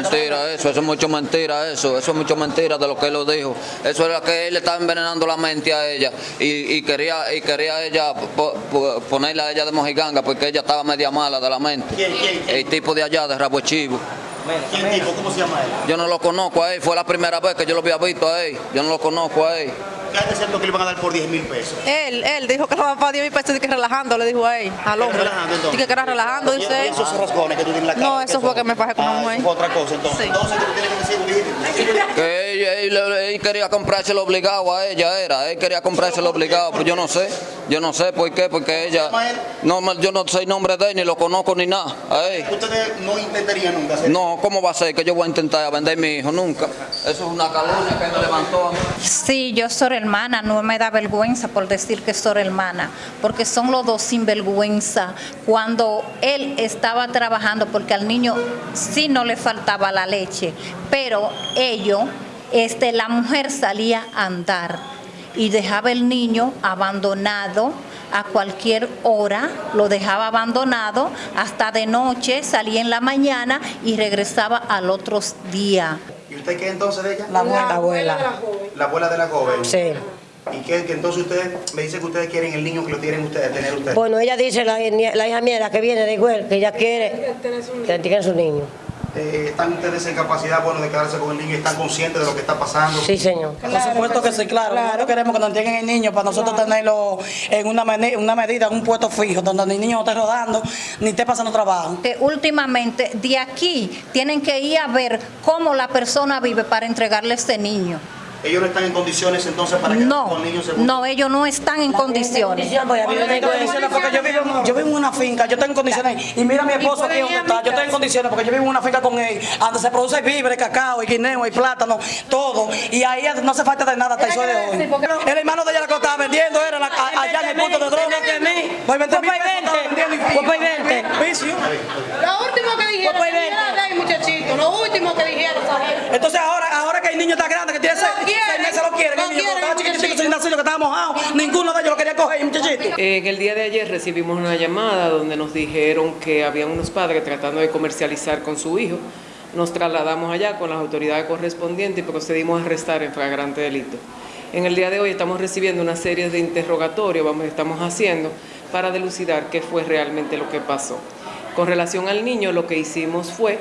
Mentira eso, eso es mucho mentira eso, eso es mucho mentira de lo que él lo dijo. Eso era que él le estaba envenenando la mente a ella y, y quería y quería ella po- po- ponerla a ella de mojiganga porque ella estaba media mala de la mente. ¿Quién, quién, quién? El tipo de allá de Rabo Chivo. ¿Quién tipo? ¿Cómo se llama él? Yo no lo conozco a él, fue la primera vez que yo lo había visto a él. Yo no lo conozco a él. ¿Qué es cierto que le van a dar por 10 mil pesos? Él, él dijo que lo va a pagar 10 mil pesos y que relajando, le dijo a él, al hombre. relajando, entonces? Dice que era relajando, ¿Y dice él. esos rasgones que tú tienes en la cara? No, ¿qué eso fue que me fajé con una mujer. otra cosa entonces. Entonces tú tienes que decir. Que él- él quería comprárselo obligado a ella, era. Él quería comprárselo obligado, pues yo no sé. Yo no sé por qué, porque ella. No, yo no sé el nombre de él, ni lo conozco ni nada. A él. Ustedes no intentarían nunca hacer No, ¿cómo va a ser que yo voy a intentar vender a mi hijo? Nunca. Eso es una calumnia que me levantó a mí. Sí, yo soy hermana, no me da vergüenza por decir que soy hermana, porque son los dos sinvergüenza. Cuando él estaba trabajando, porque al niño sí no le faltaba la leche, pero ellos, este, la mujer salía a andar y dejaba el niño abandonado a cualquier hora, lo dejaba abandonado hasta de noche, salía en la mañana y regresaba al otro día. ¿Y usted qué entonces de ella? La abuela. La abuela. La abuela de la joven. Sí. ¿Y qué, que entonces ustedes me dicen que ustedes quieren el niño que lo tienen ustedes, tener ustedes? Bueno, ella dice, la, la hija mía, la que viene de igual, que ella quiere que tenga su niño. Eh, ¿Están ustedes en capacidad bueno, de quedarse con el niño y están conscientes de lo que está pasando? Sí, señor. Por supuesto que sí, claro. Nosotros queremos que nos entreguen el niño para nosotros tenerlo en una, una medida, en un puesto fijo, donde el niño no esté rodando ni esté pasando trabajo. que últimamente de aquí tienen que ir a ver cómo la persona vive para entregarle a este niño. Ellos no están en condiciones entonces para que No, con el niño se no, ellos no están en condiciones. Yo vivo, yo vivo en una finca, yo tengo condiciones. Y mira a mi esposo aquí donde está, yo tengo en condiciones porque yo vivo en una finca con él, donde se produce víveres, cacao, y guineo, y plátano, todo. Y ahí no hace falta de nada hasta el sol de hoy. El hermano de ella la que lo estaba vendiendo era la- a- allá en el punto de droga. Pues 20 mil pesos estaba vendiendo y- Pues 20. Vicio. Lo último que dijeron, Pues, muchachito, lo último que dijeron. Entonces ahora, ahora que el niño está grande, En el día de ayer recibimos una llamada donde nos dijeron que había unos padres tratando de comercializar con su hijo. Nos trasladamos allá con las autoridades correspondientes y procedimos a arrestar en flagrante delito. En el día de hoy estamos recibiendo una serie de interrogatorios, vamos, estamos haciendo, para delucidar qué fue realmente lo que pasó. Con relación al niño, lo que hicimos fue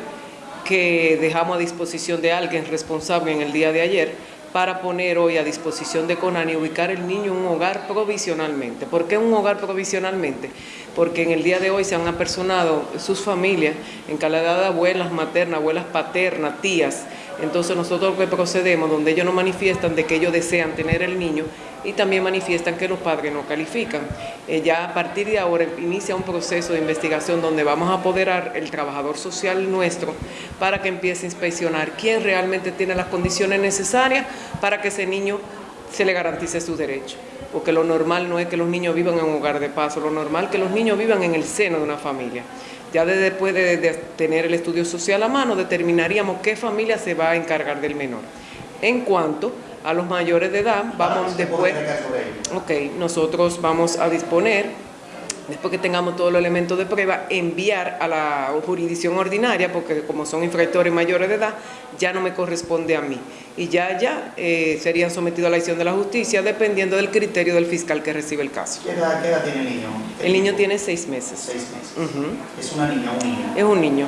que dejamos a disposición de alguien responsable en el día de ayer para poner hoy a disposición de CONAN y ubicar el niño en un hogar provisionalmente. ¿Por qué un hogar provisionalmente? Porque en el día de hoy se han apersonado sus familias en calidad de abuelas maternas, abuelas paternas, tías. Entonces nosotros procedemos, donde ellos nos manifiestan de que ellos desean tener el niño y también manifiestan que los padres no califican. Eh, ya a partir de ahora inicia un proceso de investigación donde vamos a apoderar el trabajador social nuestro para que empiece a inspeccionar quién realmente tiene las condiciones necesarias para que ese niño se le garantice sus derechos. Porque lo normal no es que los niños vivan en un hogar de paso, lo normal es que los niños vivan en el seno de una familia. Ya de- después de, de tener el estudio social a mano, determinaríamos qué familia se va a encargar del menor. En cuanto a los mayores de edad, vamos después... Ok, nosotros vamos a disponer, después que tengamos todos los elementos de prueba, enviar a la jurisdicción ordinaria, porque como son infractores mayores de edad, ya no me corresponde a mí. Y ya, ya eh, serían sometidos a la acción de la justicia, dependiendo del criterio del fiscal que recibe el caso. ¿Qué edad, qué edad tiene el niño? El niño tiene seis meses. Seis meses. Es una niña, un niño. Es un niño.